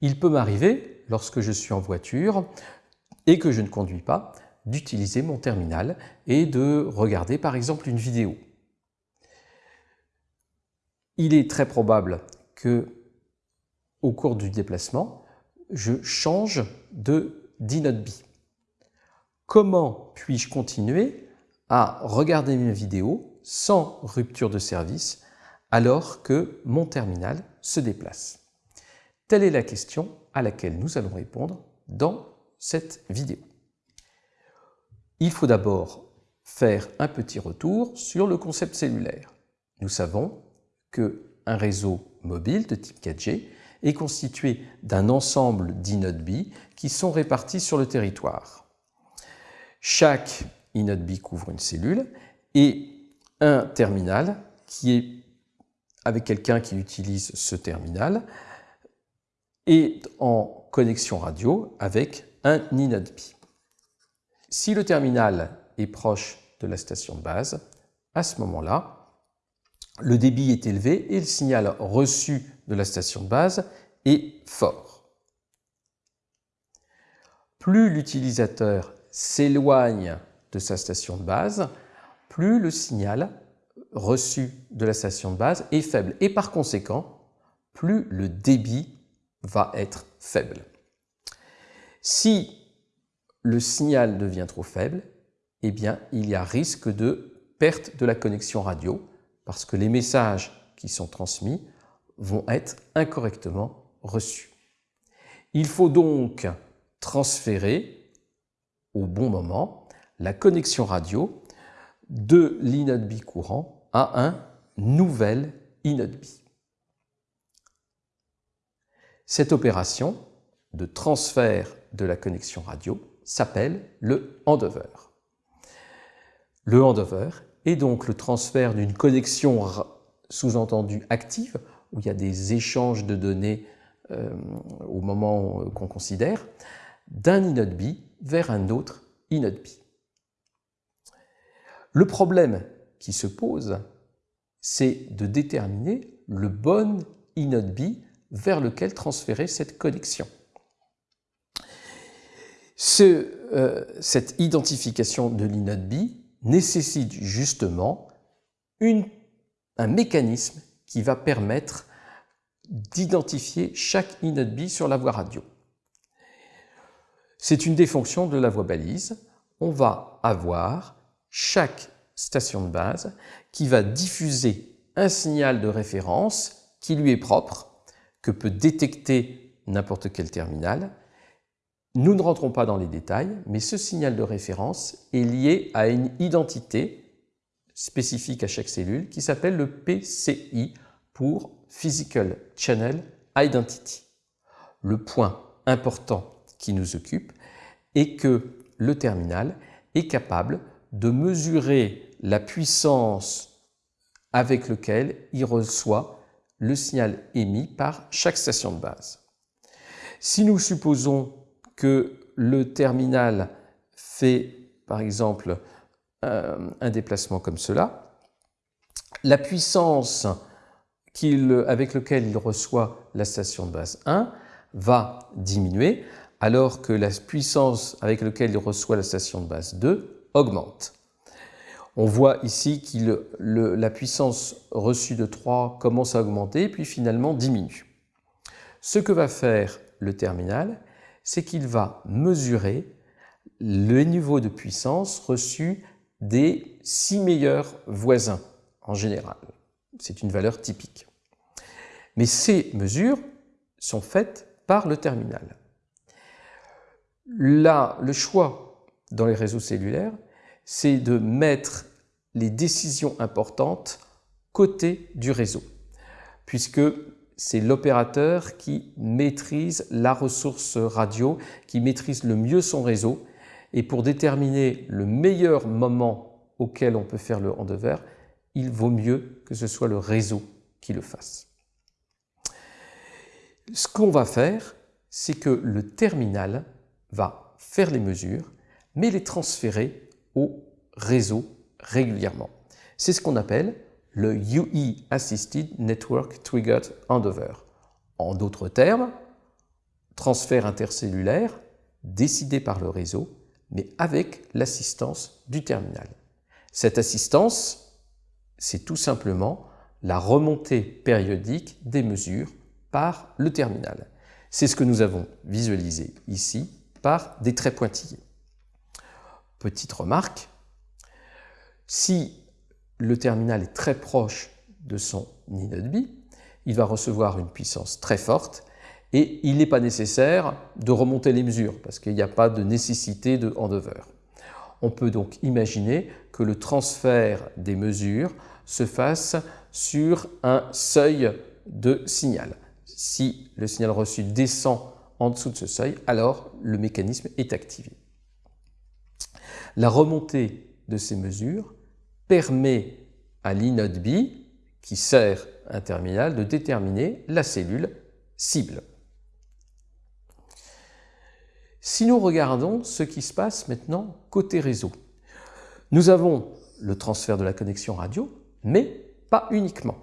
Il peut m'arriver, lorsque je suis en voiture et que je ne conduis pas, d'utiliser mon terminal et de regarder par exemple une vidéo. Il est très probable que au cours du déplacement, je change de d'inode Comment puis-je continuer à regarder mes vidéos sans rupture de service alors que mon terminal se déplace? Telle est la question à laquelle nous allons répondre dans cette vidéo. Il faut d'abord faire un petit retour sur le concept cellulaire. Nous savons qu'un réseau mobile de type 4G est constitué d'un ensemble d'inodes qui sont répartis sur le territoire. Chaque inode couvre une cellule et un terminal qui est avec quelqu'un qui utilise ce terminal est en connexion radio avec un inode Si le terminal est proche de la station de base, à ce moment-là, le débit est élevé et le signal reçu de la station de base est fort. Plus l'utilisateur s'éloigne de sa station de base, plus le signal reçu de la station de base est faible et par conséquent, plus le débit va être faible. Si le signal devient trop faible, eh bien, il y a risque de perte de la connexion radio parce que les messages qui sont transmis vont être incorrectement reçus. Il faut donc transférer au bon moment la connexion radio de l'inode courant à un nouvel inode Cette opération de transfert de la connexion radio s'appelle le handover. Le handover et donc le transfert d'une connexion sous-entendue active, où il y a des échanges de données euh, au moment qu'on considère, d'un inode vers un autre inode Le problème qui se pose, c'est de déterminer le bon inode vers lequel transférer cette connexion. Euh, cette identification de l'inode nécessite justement un mécanisme qui va permettre d'identifier chaque inode sur la voie radio. C'est une des fonctions de la voie balise. On va avoir chaque station de base qui va diffuser un signal de référence qui lui est propre, que peut détecter n'importe quel terminal, nous ne rentrons pas dans les détails, mais ce signal de référence est lié à une identité spécifique à chaque cellule qui s'appelle le PCI pour Physical Channel Identity. Le point important qui nous occupe est que le terminal est capable de mesurer la puissance avec laquelle il reçoit le signal émis par chaque station de base. Si nous supposons que le terminal fait, par exemple, euh, un déplacement comme cela, la puissance avec laquelle il reçoit la station de base 1 va diminuer, alors que la puissance avec laquelle il reçoit la station de base 2 augmente. On voit ici que la puissance reçue de 3 commence à augmenter, puis finalement diminue. Ce que va faire le terminal, c'est qu'il va mesurer le niveau de puissance reçu des six meilleurs voisins en général. C'est une valeur typique. Mais ces mesures sont faites par le terminal. Là, le choix dans les réseaux cellulaires, c'est de mettre les décisions importantes côté du réseau, puisque c'est l'opérateur qui maîtrise la ressource radio, qui maîtrise le mieux son réseau. Et pour déterminer le meilleur moment auquel on peut faire le handover, il vaut mieux que ce soit le réseau qui le fasse. Ce qu'on va faire, c'est que le terminal va faire les mesures, mais les transférer au réseau régulièrement. C'est ce qu'on appelle le UE Assisted Network Triggered Handover. En d'autres termes, transfert intercellulaire décidé par le réseau, mais avec l'assistance du terminal. Cette assistance, c'est tout simplement la remontée périodique des mesures par le terminal. C'est ce que nous avons visualisé ici par des traits pointillés. Petite remarque, si le terminal est très proche de son inode il va recevoir une puissance très forte et il n'est pas nécessaire de remonter les mesures parce qu'il n'y a pas de nécessité de handover. On peut donc imaginer que le transfert des mesures se fasse sur un seuil de signal. Si le signal reçu descend en dessous de ce seuil, alors le mécanisme est activé. La remontée de ces mesures permet à l'inode B, qui sert un terminal, de déterminer la cellule cible. Si nous regardons ce qui se passe maintenant côté réseau, nous avons le transfert de la connexion radio, mais pas uniquement.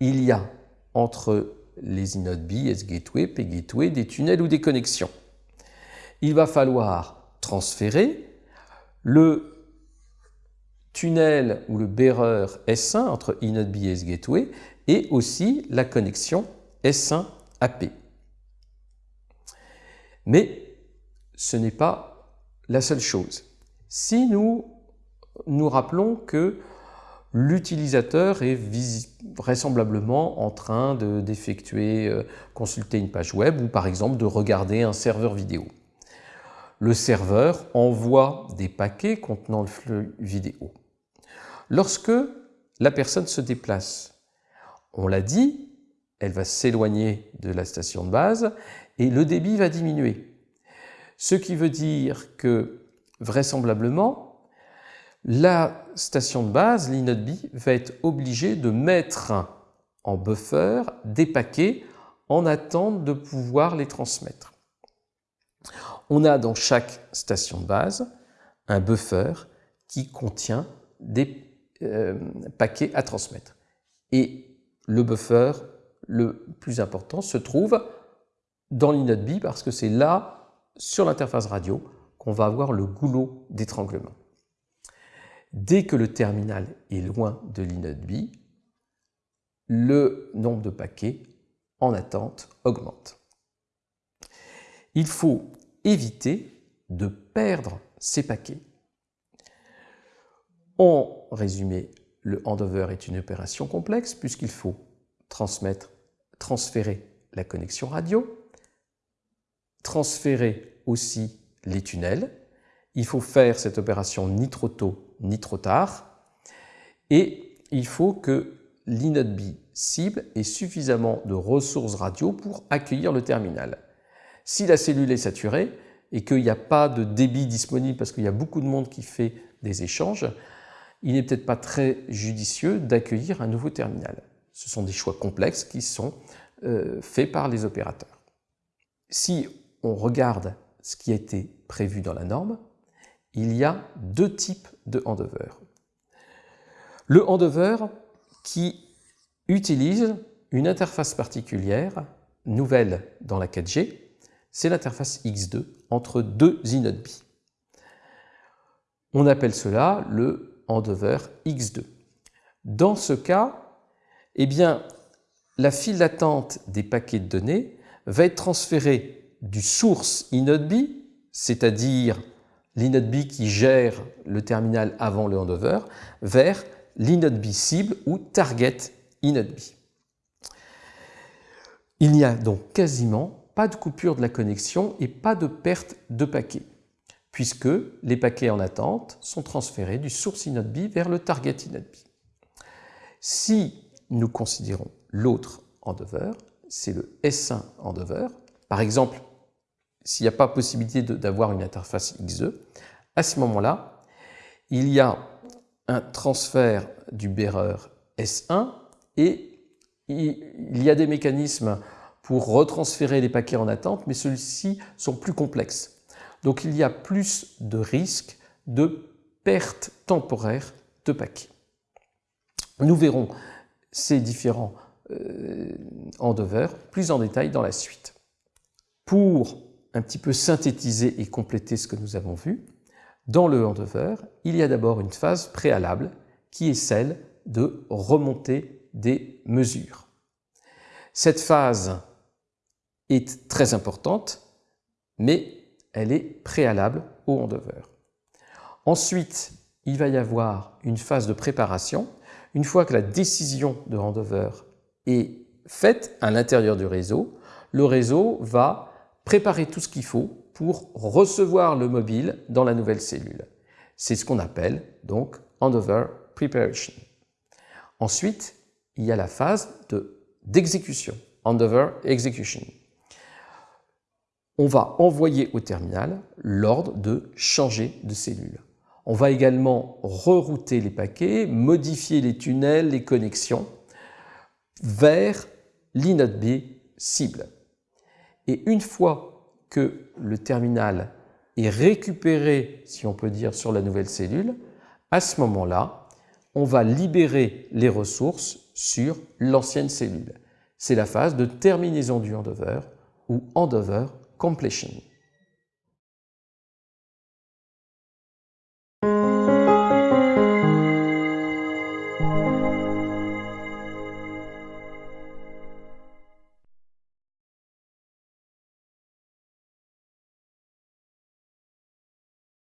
Il y a entre les inodes B, S-Gateway, P-Gateway, des tunnels ou des connexions. Il va falloir transférer le tunnel ou le bearer S1 entre inode B et S-Gateway et aussi la connexion S1 AP. Mais ce n'est pas la seule chose. Si nous nous rappelons que l'utilisateur est vraisemblablement en train d'effectuer, euh, consulter une page web ou par exemple de regarder un serveur vidéo. Le serveur envoie des paquets contenant le flux vidéo. Lorsque la personne se déplace, on l'a dit, elle va s'éloigner de la station de base et le débit va diminuer. Ce qui veut dire que, vraisemblablement, la station de base, l'inode B, va être obligée de mettre en buffer des paquets en attente de pouvoir les transmettre. On a dans chaque station de base un buffer qui contient des euh, paquets à transmettre. Et le buffer le plus important se trouve dans l'inode B parce que c'est là sur l'interface radio qu'on va avoir le goulot d'étranglement. Dès que le terminal est loin de l'inode B, le nombre de paquets en attente augmente. Il faut éviter de perdre ces paquets. En résumé, le handover est une opération complexe puisqu'il faut transmettre, transférer la connexion radio, transférer aussi les tunnels. Il faut faire cette opération ni trop tôt ni trop tard. Et il faut que l'inode B cible ait suffisamment de ressources radio pour accueillir le terminal. Si la cellule est saturée et qu'il n'y a pas de débit disponible parce qu'il y a beaucoup de monde qui fait des échanges, il n'est peut-être pas très judicieux d'accueillir un nouveau terminal. Ce sont des choix complexes qui sont euh, faits par les opérateurs. Si on regarde ce qui a été prévu dans la norme, il y a deux types de handover. Le handover qui utilise une interface particulière, nouvelle dans la 4G, c'est l'interface X2 entre deux inodes. On appelle cela le handover X2. Dans ce cas, eh bien, la file d'attente des paquets de données va être transférée du source inode c'est-à-dire l'inode qui gère le terminal avant le handover, vers l'inode B cible ou target inode B. Il n'y a donc quasiment pas de coupure de la connexion et pas de perte de paquets, puisque les paquets en attente sont transférés du source inode vers le target inode. Si nous considérons l'autre handover, c'est le S1 handover. Par exemple, s'il n'y a pas possibilité d'avoir une interface X2, à ce moment-là, il y a un transfert du bearer S1 et il y a des mécanismes retransférer les paquets en attente, mais ceux-ci sont plus complexes. Donc il y a plus de risques de perte temporaire de paquets. Nous verrons ces différents euh, plus en détail dans la suite. Pour un petit peu synthétiser et compléter ce que nous avons vu, dans le handover, il y a d'abord une phase préalable qui est celle de remonter des mesures. Cette phase est très importante, mais elle est préalable au handover. Ensuite, il va y avoir une phase de préparation. Une fois que la décision de handover est faite à l'intérieur du réseau, le réseau va préparer tout ce qu'il faut pour recevoir le mobile dans la nouvelle cellule. C'est ce qu'on appelle donc handover preparation. Ensuite, il y a la phase d'exécution, handover execution. On va envoyer au terminal l'ordre de changer de cellule. On va également rerouter les paquets, modifier les tunnels, les connexions vers l'inode B cible. Et une fois que le terminal est récupéré, si on peut dire, sur la nouvelle cellule, à ce moment-là, on va libérer les ressources sur l'ancienne cellule. C'est la phase de terminaison du handover ou handover completion.